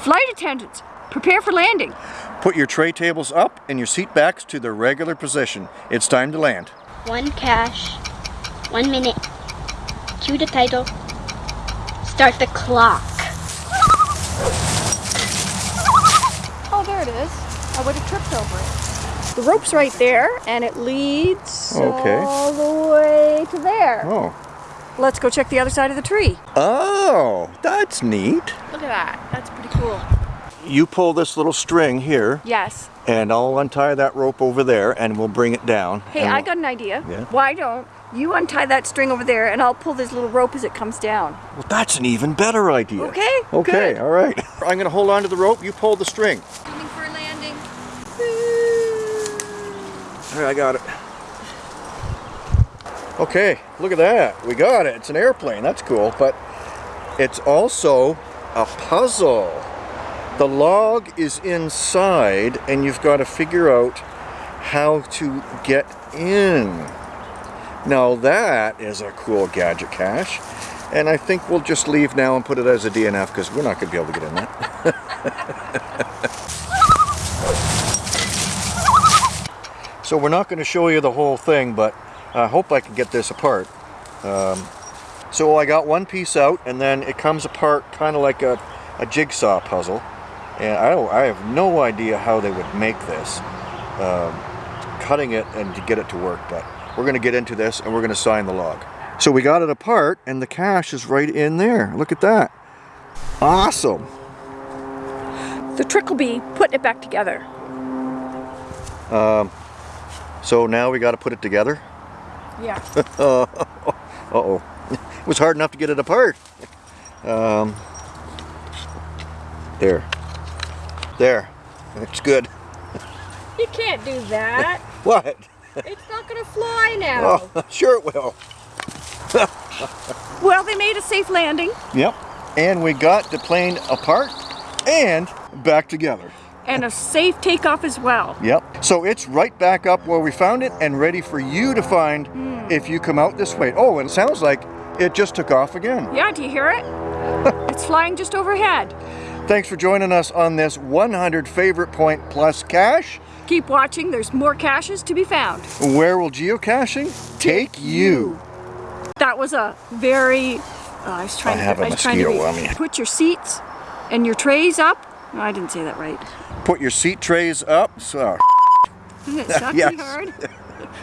Flight attendants, prepare for landing. Put your tray tables up and your seat backs to their regular position. It's time to land. One cache. One minute. Cue the title. Start the clock. Oh, there it is. I would have tripped over it. The rope's right there, and it leads Okay. all the way to there. Oh. Let's go check the other side of the tree. Oh, that's neat. Look at that. That's pretty cool. You pull this little string here Yes. and I'll untie that rope over there and we'll bring it down. Hey, I we'll- got an idea. Yeah? Why don't you untie that string over there, and I'll pull this little rope as it comes down. Well, that's an even better idea. Okay, Okay, good. all right. I'm going to hold on to the rope. You pull the string. Coming for a landing. All right, I got it. Okay, look at that. We got it. It's an airplane. That's cool. But it's also a puzzle. The log is inside and you've got to figure out how to get in. Now that is a cool gadget cache. And I think we'll just leave now and put it as a DNF because we're not going to be able to get in that. So we're not going to show you the whole thing, but I hope I can get this apart. Um, so I got one piece out, and then it comes apart kind of like a, a jigsaw puzzle. And I, don't, I have no idea how they would make this, um, cutting it and to get it to work. But we're going to get into this, and we're going to sign the log. So we got it apart, and the cache is right in there. Look at that. Awesome. The trick will be putting it back together. So now we got to put it together. Yeah. Uh-oh. It was hard enough to get it apart. Um, there. There. It's good. you can't do that. What? it's not going to fly now. Oh, sure it will. Well, they made a safe landing Yep. And we got the plane apart and back together. And a safe takeoff as well. Yep. So it's right back up where we found it and ready for you to find if you come out this way. Oh, and it sounds like it just took off again. Yeah, do you hear it? it's flying just overhead. Thanks for joining us on this 100 favorite point plus cache. Keep watching, there's more caches to be found. Where will geocaching take you? That was a very, uh, I was trying I to, have a I was trying to mosquito read. on me. Put your seats and your trays up. No, I didn't say that right. Put your seat trays up. So, It's not Yes. pretty hard.